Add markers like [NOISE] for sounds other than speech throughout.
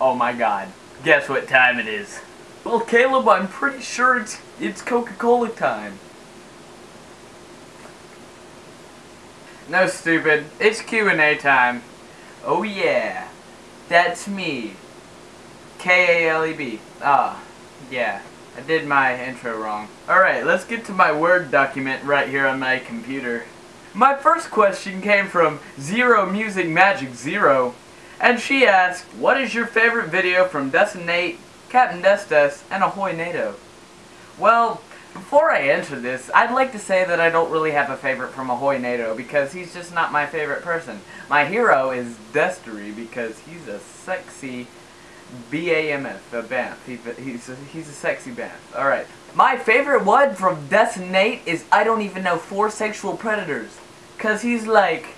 Oh my god. Guess what time it is? Well, Caleb, I'm pretty sure it's it's Coca-Cola time. No, stupid. It's Q&A time. Oh yeah. That's me. K-A-L-E-B. Ah, yeah. I did my intro wrong. Alright, let's get to my Word document right here on my computer. My first question came from Zero Music Magic Zero, and she asked, What is your favorite video from Destinate, Captain Destes, and Ahoy NATO? Well, before I answer this, I'd like to say that I don't really have a favorite from Ahoy NATO because he's just not my favorite person. My hero is Destery because he's a sexy B-A-M-F, a Banff. He, he's, a, he's a sexy Banff. Alright. My favorite one from Destinate is I don't even know four sexual predators. Cause he's like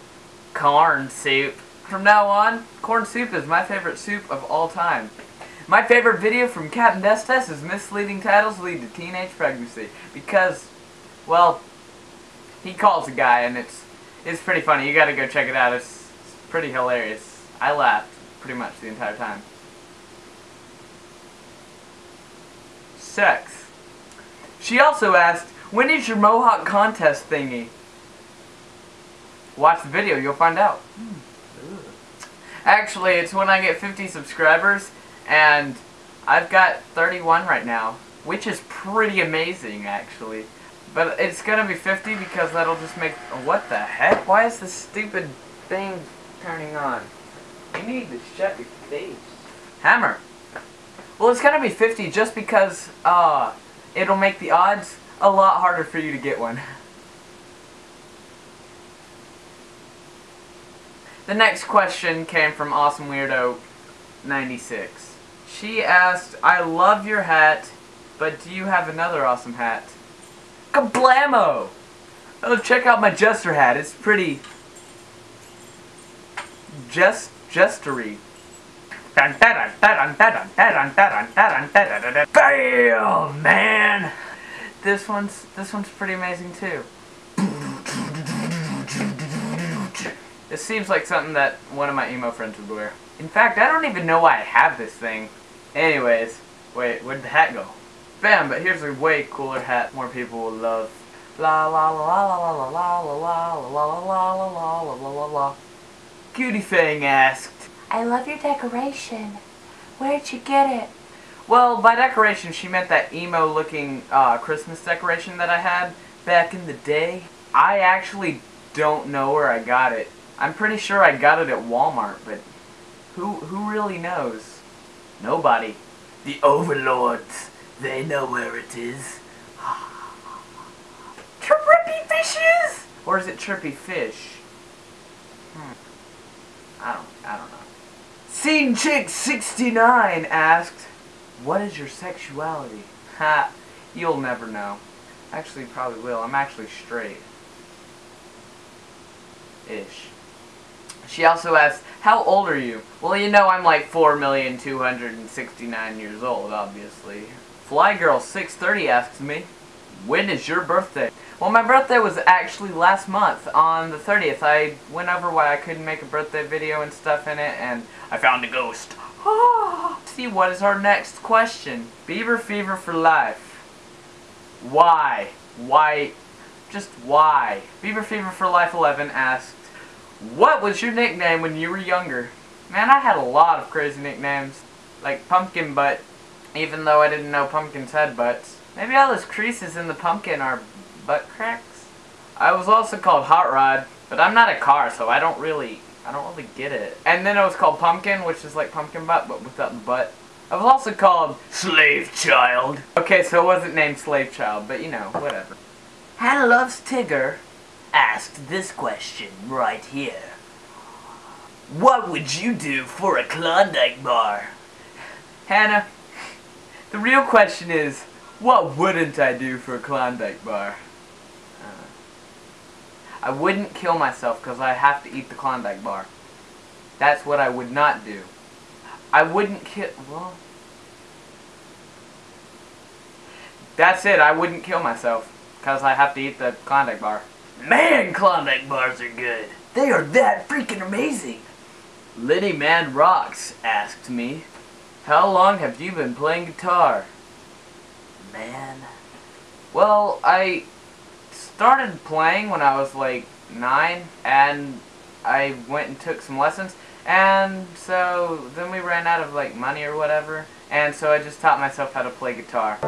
corn soup. From now on, corn soup is my favorite soup of all time. My favorite video from Captain Destes is Misleading Titles Lead to Teenage Pregnancy. Because, well, he calls a guy and it's it's pretty funny. You gotta go check it out. It's, it's pretty hilarious. I laughed pretty much the entire time. Sex. She also asked, when is your Mohawk contest thingy? Watch the video, you'll find out. Hmm. Actually, it's when I get 50 subscribers, and I've got 31 right now, which is pretty amazing, actually. But it's gonna be 50 because that'll just make... What the heck? Why is this stupid thing turning on? You need to shut your face. Hammer. Well, it's gonna be 50 just because, uh, it'll make the odds a lot harder for you to get one. [LAUGHS] The next question came from Awesome Weirdo 96. She asked, I love your hat, but do you have another awesome hat? Kablamo! Oh, check out my Jester hat. It's pretty... Just... Jestery. Bam, man! This one's this one's pretty amazing too. This seems like something that one of my emo friends would wear. In fact, I don't even know why I have this thing. Anyways, wait, where'd the hat go? Bam, but here's a way cooler hat more people will love. La la la la la la la la la la la la la la la la la la Cutie Fang asked, I love your decoration. Where'd you get it? Well, by decoration, she meant that emo-looking uh, Christmas decoration that I had back in the day. I actually don't know where I got it. I'm pretty sure I got it at Walmart, but who who really knows? Nobody. The overlords, they know where it is. [SIGHS] Trippy fishes? Or is it trippy fish? Hmm. I don't I don't know. Scene Chick 69 asked, What is your sexuality? Ha, you'll never know. Actually, probably will. I'm actually straight. Ish. She also asked, How old are you? Well, you know I'm like 4,269 years old, obviously. Flygirl630 asks me, When is your birthday? Well, my birthday was actually last month, on the 30th. I went over why I couldn't make a birthday video and stuff in it, and I found a ghost. [GASPS] See, what is our next question? Beaver fever for life. Why? Why? Just why? Beaver fever for life 11 asked, what was your nickname when you were younger? Man, I had a lot of crazy nicknames. Like Pumpkin Butt, even though I didn't know pumpkins had butts. Maybe all those creases in the pumpkin are butt cracks? I was also called Hot Rod, but I'm not a car, so I don't really, I don't really get it. And then it was called Pumpkin, which is like Pumpkin Butt, but without the butt. I was also called Slave Child. Okay, so it wasn't named Slave Child, but you know, whatever. Hannah Loves Tigger asked this question right here. What would you do for a Klondike bar? Hannah, the real question is, what wouldn't I do for a Klondike bar? Uh, I wouldn't kill myself because I have to eat the Klondike bar. That's what I would not do. I wouldn't kill, well... That's it, I wouldn't kill myself because I have to eat the Klondike bar. Man, Klondike bars are good. They are that freaking amazing. Liddy Man Rocks asked me, How long have you been playing guitar? Man. Well, I started playing when I was like nine, and I went and took some lessons, and so then we ran out of like money or whatever, and so I just taught myself how to play guitar.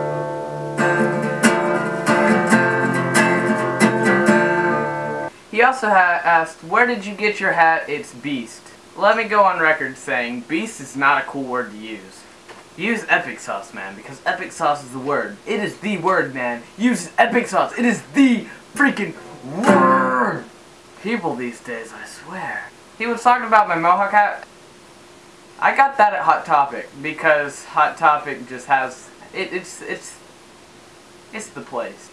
He also asked, where did you get your hat, it's Beast? Let me go on record saying, Beast is not a cool word to use. Use epic sauce, man, because epic sauce is the word. It is the word, man. Use epic sauce. It is the freaking word. People these days, I swear. He was talking about my mohawk hat. I got that at Hot Topic because Hot Topic just has it, it's it's it's the place.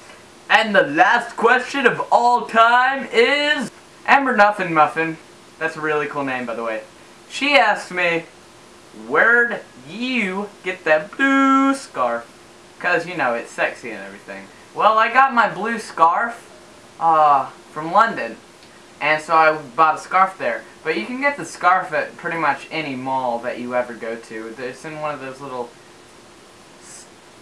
And the last question of all time is Amber Nuffin Muffin. That's a really cool name, by the way. She asked me, where'd you get that blue scarf? Because, you know, it's sexy and everything. Well, I got my blue scarf uh, from London. And so I bought a scarf there. But you can get the scarf at pretty much any mall that you ever go to. It's in one of those little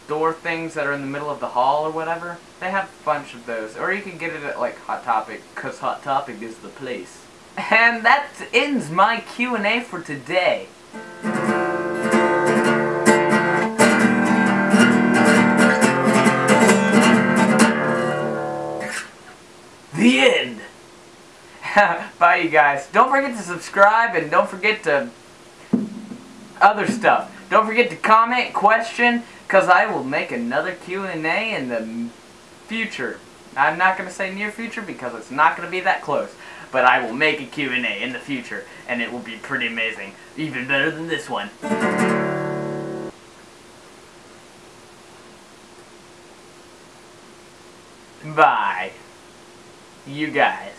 store things that are in the middle of the hall or whatever. They have a bunch of those. Or you can get it at like Hot Topic, because Hot Topic is the place. And that ends my Q&A for today. The end! [LAUGHS] Bye you guys. Don't forget to subscribe and don't forget to other stuff. Don't forget to comment, question, because I will make another Q&A in the future. I'm not going to say near future because it's not going to be that close. But I will make a Q&A in the future, and it will be pretty amazing. Even better than this one. Bye. You guys.